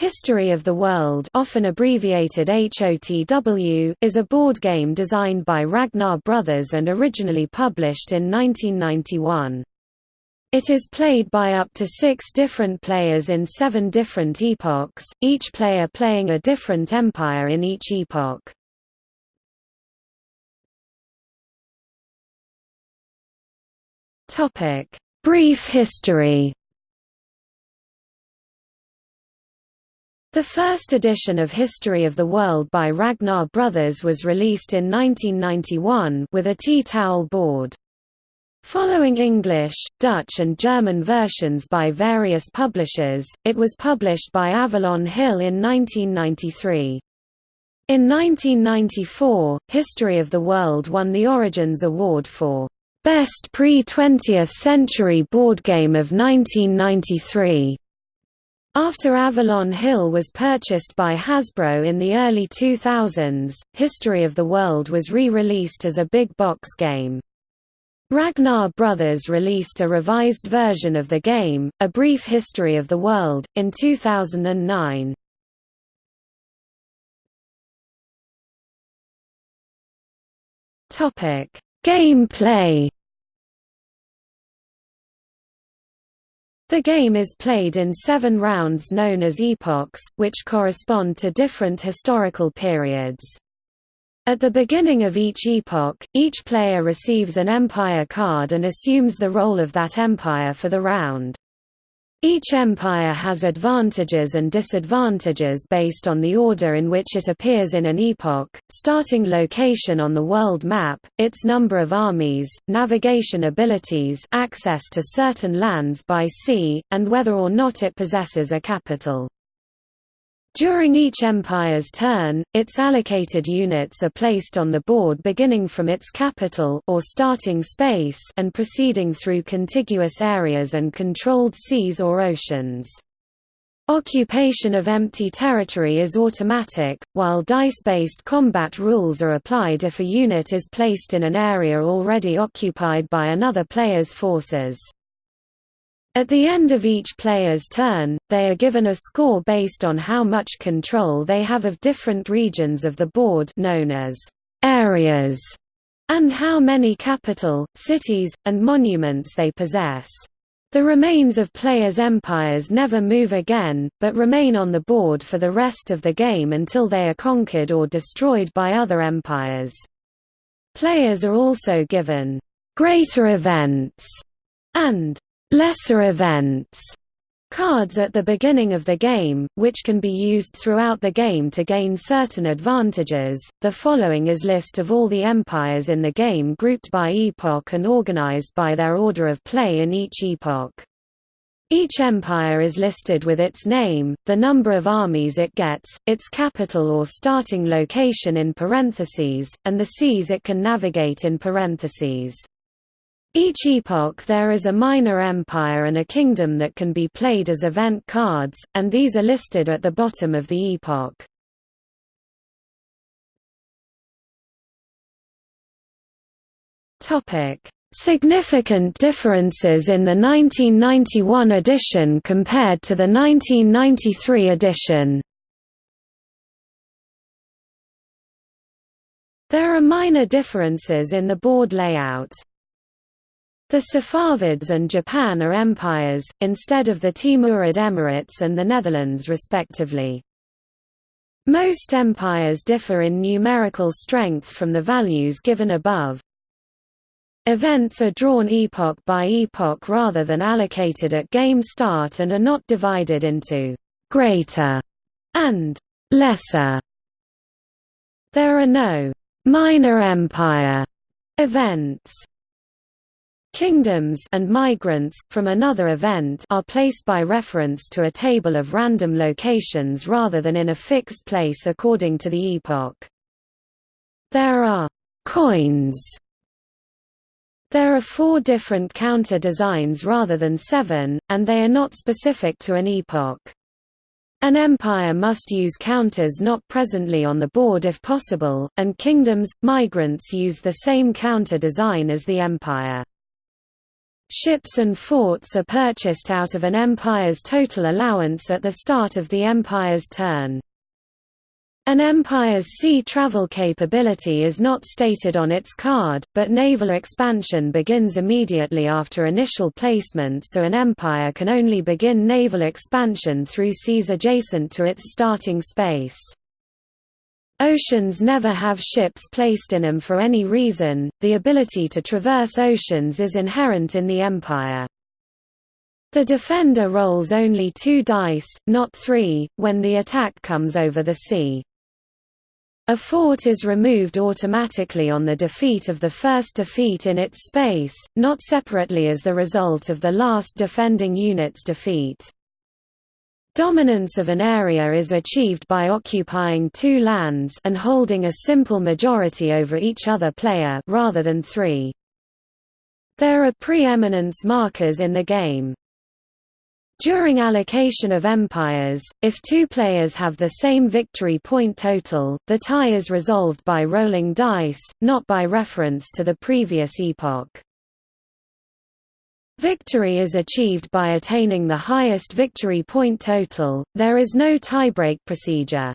History of the World often abbreviated HOTW is a board game designed by Ragnar Brothers and originally published in 1991. It is played by up to six different players in seven different epochs, each player playing a different empire in each epoch. Brief history The first edition of History of the World by Ragnar Brothers was released in 1991 with a tea towel board. Following English, Dutch and German versions by various publishers, it was published by Avalon Hill in 1993. In 1994, History of the World won the Origins Award for Best Pre-20th Century Board Game of 1993. After Avalon Hill was purchased by Hasbro in the early 2000s, History of the World was re-released as a big box game. Ragnar Brothers released a revised version of the game, A Brief History of the World, in 2009. Gameplay The game is played in seven rounds known as epochs, which correspond to different historical periods. At the beginning of each epoch, each player receives an empire card and assumes the role of that empire for the round. Each empire has advantages and disadvantages based on the order in which it appears in an epoch, starting location on the world map, its number of armies, navigation abilities access to certain lands by sea, and whether or not it possesses a capital. During each empire's turn, its allocated units are placed on the board beginning from its capital or starting space and proceeding through contiguous areas and controlled seas or oceans. Occupation of empty territory is automatic, while dice-based combat rules are applied if a unit is placed in an area already occupied by another player's forces. At the end of each player's turn, they are given a score based on how much control they have of different regions of the board known as areas, and how many capital, cities, and monuments they possess. The remains of players' empires never move again, but remain on the board for the rest of the game until they are conquered or destroyed by other empires. Players are also given greater events and lesser events cards at the beginning of the game, which can be used throughout the game to gain certain advantages. The following is list of all the empires in the game grouped by epoch and organized by their order of play in each epoch. Each empire is listed with its name, the number of armies it gets, its capital or starting location in parentheses, and the seas it can navigate in parentheses. Each epoch there is a minor empire and a kingdom that can be played as event cards, and these are listed at the bottom of the epoch. Significant differences in the 1991 edition compared to the 1993 edition There are minor differences in the board layout. The Safavids and Japan are empires, instead of the Timurid Emirates and the Netherlands respectively. Most empires differ in numerical strength from the values given above. Events are drawn epoch by epoch rather than allocated at game start and are not divided into «greater» and «lesser». There are no «minor empire» events. Kingdoms and migrants from another event are placed by reference to a table of random locations rather than in a fixed place according to the epoch. There are coins. There are four different counter designs rather than seven, and they are not specific to an epoch. An empire must use counters not presently on the board if possible, and kingdoms, migrants use the same counter design as the empire. Ships and forts are purchased out of an empire's total allowance at the start of the empire's turn. An empire's sea travel capability is not stated on its card, but naval expansion begins immediately after initial placement so an empire can only begin naval expansion through seas adjacent to its starting space. Oceans never have ships placed in them for any reason, the ability to traverse oceans is inherent in the empire. The defender rolls only two dice, not three, when the attack comes over the sea. A fort is removed automatically on the defeat of the first defeat in its space, not separately as the result of the last defending unit's defeat. Dominance of an area is achieved by occupying two lands and holding a simple majority over each other player rather than three. There are preeminence markers in the game. During allocation of empires, if two players have the same victory point total, the tie is resolved by rolling dice, not by reference to the previous epoch. Victory is achieved by attaining the highest victory point total, there is no tiebreak procedure.